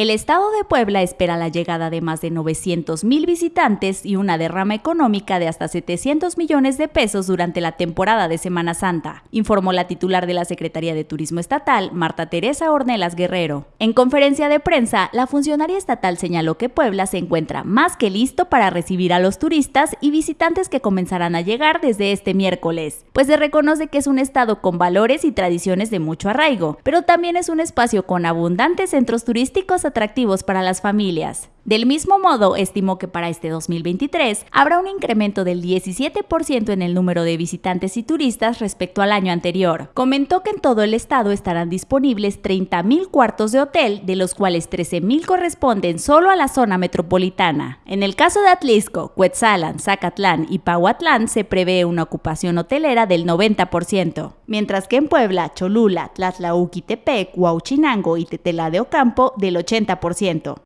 El estado de Puebla espera la llegada de más de 900 mil visitantes y una derrama económica de hasta 700 millones de pesos durante la temporada de Semana Santa, informó la titular de la Secretaría de Turismo Estatal, Marta Teresa Ornelas Guerrero. En conferencia de prensa, la funcionaria estatal señaló que Puebla se encuentra más que listo para recibir a los turistas y visitantes que comenzarán a llegar desde este miércoles, pues se reconoce que es un estado con valores y tradiciones de mucho arraigo, pero también es un espacio con abundantes centros turísticos atractivos para las familias. Del mismo modo, estimó que para este 2023 habrá un incremento del 17% en el número de visitantes y turistas respecto al año anterior. Comentó que en todo el estado estarán disponibles 30.000 cuartos de hotel, de los cuales 13.000 corresponden solo a la zona metropolitana. En el caso de Atlisco, Cuetzalan, Zacatlán y Pahuatlán se prevé una ocupación hotelera del 90%, mientras que en Puebla, Cholula, Tlatlauquitepec, Huauchinango y Tetela de Ocampo del 80%.